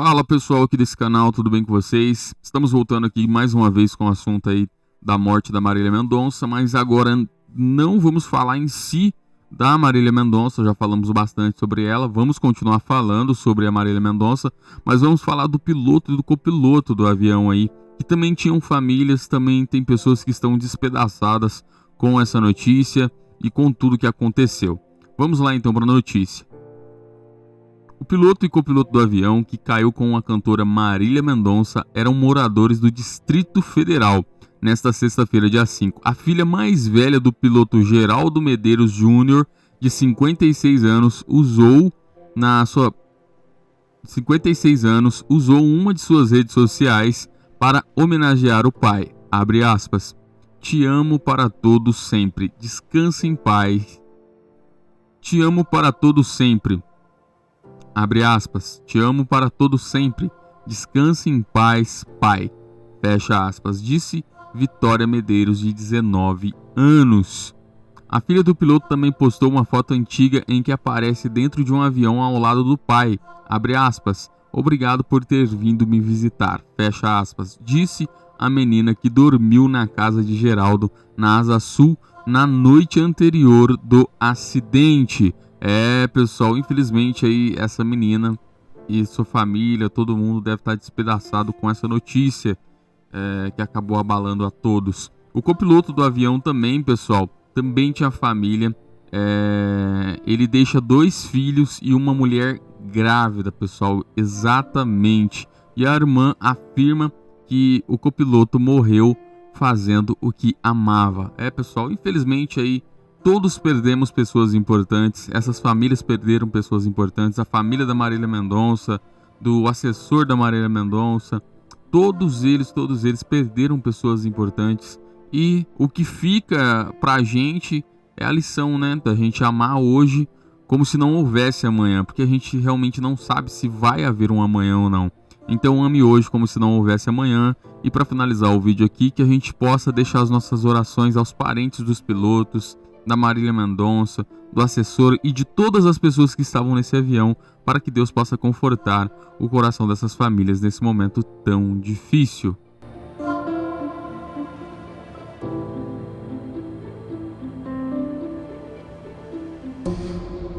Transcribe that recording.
Fala pessoal aqui desse canal, tudo bem com vocês? Estamos voltando aqui mais uma vez com o assunto aí da morte da Marília Mendonça, mas agora não vamos falar em si da Marília Mendonça, já falamos bastante sobre ela, vamos continuar falando sobre a Marília Mendonça, mas vamos falar do piloto e do copiloto do avião aí, que também tinham famílias, também tem pessoas que estão despedaçadas com essa notícia e com tudo que aconteceu. Vamos lá então para a notícia. O piloto e copiloto do avião que caiu com a cantora Marília Mendonça eram moradores do Distrito Federal. Nesta sexta-feira, dia 5, a filha mais velha do piloto Geraldo Medeiros Júnior, de 56 anos, usou na sua 56 anos, usou uma de suas redes sociais para homenagear o pai. Abre aspas. Te amo para todos sempre. Descanse em paz. Te amo para todos sempre. Abre aspas. Te amo para todo sempre. Descanse em paz, pai. Fecha aspas. Disse Vitória Medeiros, de 19 anos. A filha do piloto também postou uma foto antiga em que aparece dentro de um avião ao lado do pai. Abre aspas. Obrigado por ter vindo me visitar. Fecha aspas. Disse a menina que dormiu na casa de Geraldo, na Asa Sul, na noite anterior do acidente. É, pessoal, infelizmente aí essa menina e sua família, todo mundo deve estar despedaçado com essa notícia é, que acabou abalando a todos. O copiloto do avião também, pessoal, também tinha família. É, ele deixa dois filhos e uma mulher grávida, pessoal, exatamente. E a irmã afirma que o copiloto morreu fazendo o que amava. É, pessoal, infelizmente aí todos perdemos pessoas importantes, essas famílias perderam pessoas importantes, a família da Marília Mendonça, do assessor da Marília Mendonça, todos eles, todos eles perderam pessoas importantes. E o que fica pra gente é a lição, né, da gente amar hoje como se não houvesse amanhã, porque a gente realmente não sabe se vai haver um amanhã ou não. Então ame hoje como se não houvesse amanhã. E para finalizar o vídeo aqui, que a gente possa deixar as nossas orações aos parentes dos pilotos, da Marília Mendonça, do assessor e de todas as pessoas que estavam nesse avião, para que Deus possa confortar o coração dessas famílias nesse momento tão difícil.